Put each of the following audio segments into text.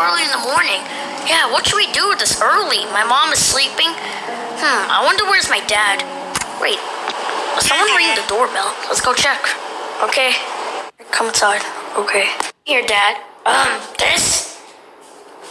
early in the morning. Yeah, what should we do with this early? My mom is sleeping. Hmm, I wonder where's my dad. Wait, someone ring the doorbell. Let's go check. Okay. Come inside. Okay. Here, Dad. Um, this?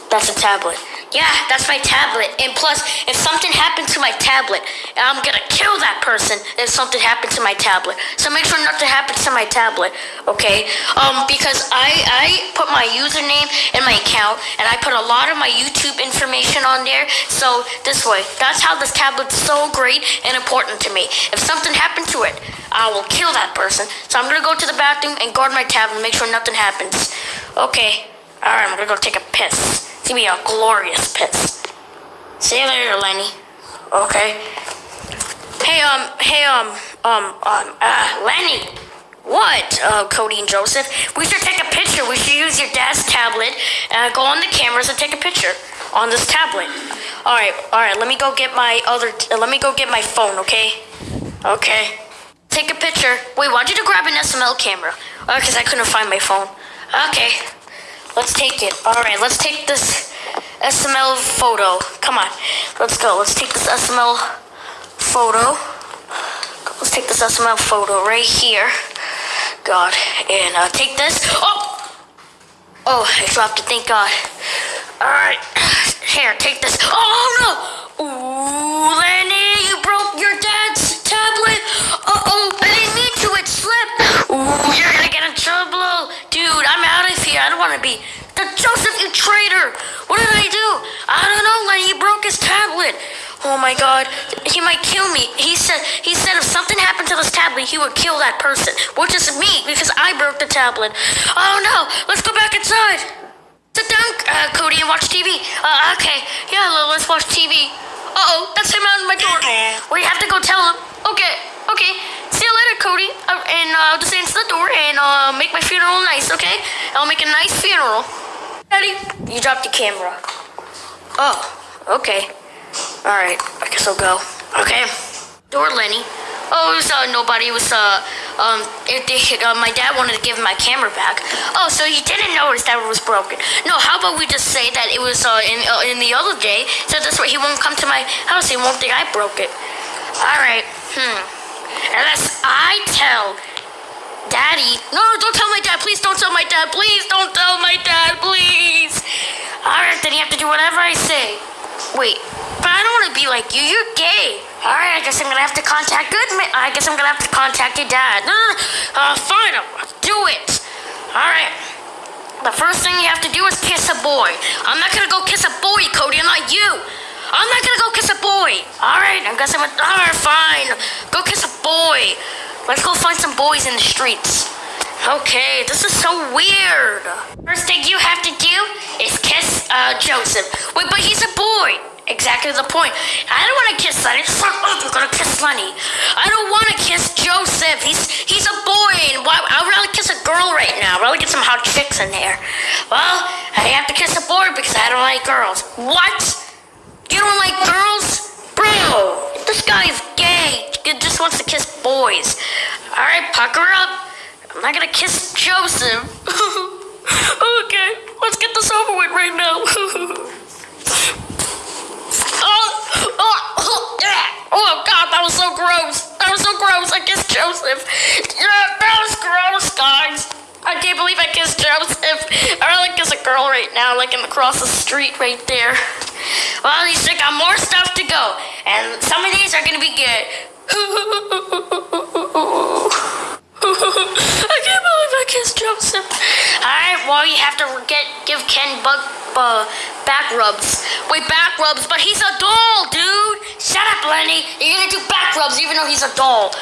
That's a tablet. Yeah, that's my tablet. And plus, if something happened to my tablet, I'm gonna kill that person if something happened to my tablet. So make sure nothing happens to my tablet, okay? Um, because I I put my username and my account, and I put a lot of my YouTube information on there. So this way, that's how this tablet's so great and important to me. If something happened to it, I will kill that person. So I'm gonna go to the bathroom and guard my tablet, and make sure nothing happens. Okay. All right, I'm gonna go take a piss. Gonna be a glorious piss. See you later, Lenny. Okay. Hey, um, hey, um, um, um, uh, Lenny. What, uh, Cody and Joseph? We should take a picture. We should use your dad's tablet and go on the cameras and take a picture on this tablet. All right, all right. Let me go get my other. Let me go get my phone. Okay. Okay. Take a picture. Wait, why'd you grab an SML camera? Oh, because I couldn't find my phone. Okay. Let's take it. All right, let's take this SML photo. Come on, let's go. Let's take this SML photo. Let's take this SML photo right here. God, and uh, take this. Oh, oh, I dropped it. Thank God. All right, here, take this. Oh here. I don't want to be. The Joseph, you traitor! What did I do? I don't know, Lenny. He broke his tablet. Oh my God, he might kill me. He said he said if something happened to this tablet, he would kill that person, which is me because I broke the tablet. Oh no! Let's go back inside. Sit down, uh, Cody, and watch TV. Uh, okay, yeah, let's watch TV. Uh oh, that's him out my door. We have to go tell him. Okay, okay. See you later, Cody. Uh, I'll just answer the door and uh, make my funeral nice, okay? I'll make a nice funeral. Daddy, you dropped the camera. Oh, okay. All right, I guess I'll go. Okay. Door, Lenny. Oh, it was uh, nobody. It was uh, um, it, uh, my dad wanted to give my camera back. Oh, so he didn't notice that it was broken. No, how about we just say that it was uh, in uh, in the other day, so that's why he won't come to my house. He won't think I broke it. All right. Hmm. Unless I tell Daddy. No, don't tell my dad. Please don't tell my dad. Please don't tell my dad. Please. All right, then you have to do whatever I say. Wait, but I don't want to be like you. You're gay. All right, I guess I'm gonna have to contact good. Ma- I guess I'm gonna have to contact your dad. No, no, no. Uh, fine. I'll do it. All right. The first thing you have to do is kiss a boy. I'm not gonna go kiss a boy, Cody. I'm not you. I'm not gonna go kiss a boy. All right, I guess I'm. A, all right, fine. Go kiss a boy. Let's go find some boys in the streets. Okay, this is so weird. First thing you have to do is kiss uh, Joseph. Wait, but he's a boy. Exactly the point. I don't want to kiss Lenny. Fuck up, you're gonna kiss Lenny. I don't want to kiss Joseph. He's he's a boy, and why? I'd rather kiss a girl right now. I'd rather get some hot chicks in there. Well, I have to kiss a boy because I don't like girls. What? You don't like girls? Bro, this guy is gay. He just wants to kiss boys. All right, pucker up. I'm not gonna kiss Joseph. okay, let's get this over with right now. oh, oh, oh, oh, God, that was so gross. That was so gross. I kissed Joseph. Yeah, that was gross, guys. I can't believe I kissed Joseph. I really kiss a girl right now, like in across the street right there. Well, at least I got more stuff to go, and some of these are gonna be good. I can't believe I kissed Joseph. Alright, well, you have to get give Ken bug uh, back rubs. Wait, back rubs, but he's a doll, dude. Shut up, Lenny. You're gonna do back rubs even though he's a doll.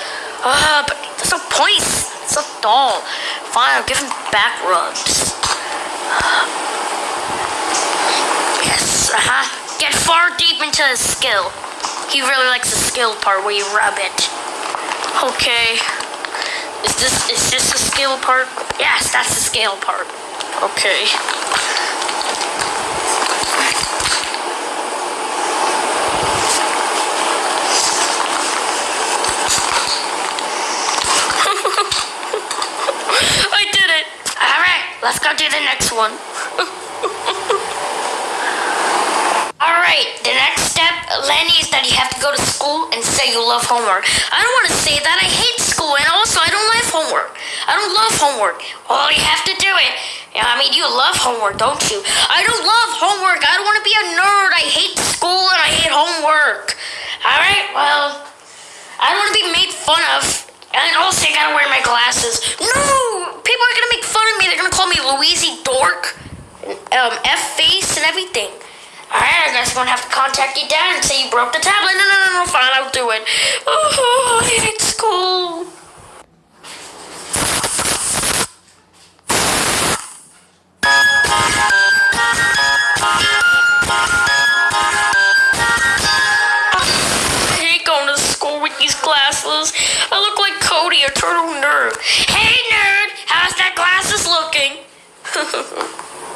Uh, but there's no point. It's a doll. Fine, I'll give him back rubs. Yes, uh huh. Get far deep into his skill. He really likes the skill part where you rub it. Okay. Is this is this the skill part? Yes, that's the scale part. Okay. I did it. All right, let's go do the next one. All right, the next step Lenny, is that you have to go to school and say you love homework. I don't want to say that. I hate school, and also I don't like homework. I don't love homework. Well, you have to do it. I mean, you love homework, don't you? I don't love homework. I don't want to be a nerd. I hate school and I hate homework. All right, well, I don't want to be made fun of. And also, I gotta wear my glasses. No! People are gonna make fun of me. They're gonna call me Louise Dork, um, F face, and everything. Alright, I guess I'm gonna have to contact your dad and say you broke the tablet. No, no, no, no, fine, I'll do it. Oh, I hate school. I hate going to school with these glasses. I look like Cody, a turtle nerd. Hey, nerd, how's that glasses looking?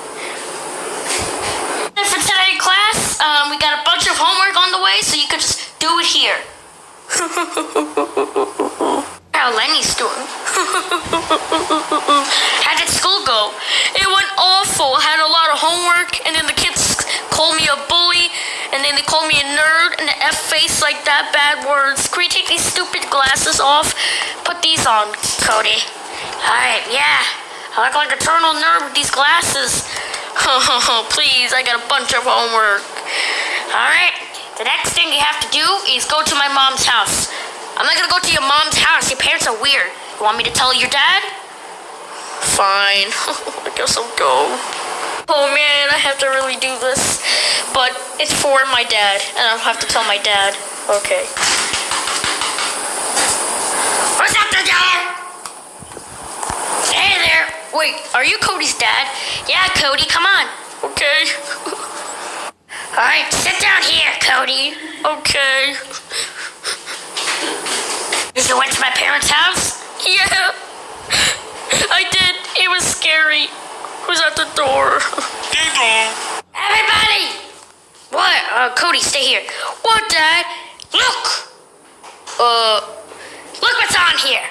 um, we got a bunch of homework on the way, so you could just do it here. How Lenny's doing. How did school go? It went awful. I had a lot of homework, and then the kids called me a bully, and then they called me a nerd and an F face like that. Bad words. Can we take these stupid glasses off? Put these on, Cody. Alright, yeah. I look like a eternal nerd with these glasses. Oh, please, I got a bunch of homework. Alright, the next thing you have to do is go to my mom's house. I'm not gonna go to your mom's house. Your parents are weird. You want me to tell your dad? Fine. I guess I'll go. Oh man, I have to really do this. But it's for my dad, and I'll have to tell my dad. Okay. What's up, dad? Hey there. Wait, are you Cody's dad? Yeah, Cody, come on. Okay. All right, sit down here, Cody. Okay. You went to my parents' house? Yeah. I did. It was scary. Who's at the door? Ding dong. Everybody! What? Uh, Cody, stay here. What, Dad? Look! Uh, look what's on here.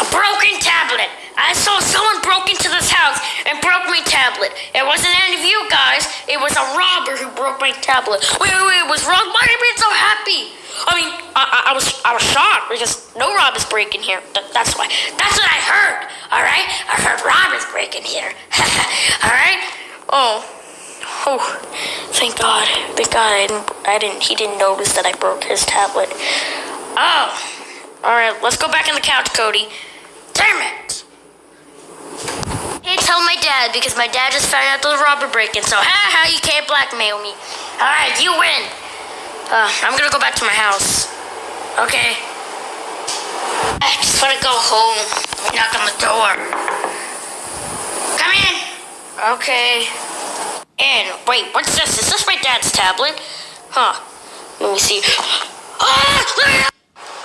A broken tablet. I saw someone broke into this house was a robber who broke my tablet. Wait, wait, wait. It was wrong. Why are you being so happy? I mean, I, I, I was I was shocked because no robbers break in here. Th- that's why. That's what I heard. All right. I heard robbers break in here. all right. Oh. Oh, thank God. Thank God I didn't, I didn't, he didn't notice that I broke his tablet. Oh. Alright, let's go back in the couch, Cody. Damn it! Tell my dad because my dad just found out the robber break-in, so ha ha, you can't blackmail me. Alright, you win. Uh, I'm gonna go back to my house. Okay. I just wanna go home. Knock on the door. Come in. Okay. And wait, what's this? Is this my dad's tablet? Huh. Let me see. Ah!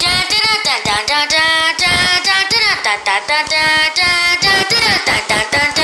Da da da da da da da da da da da da da da da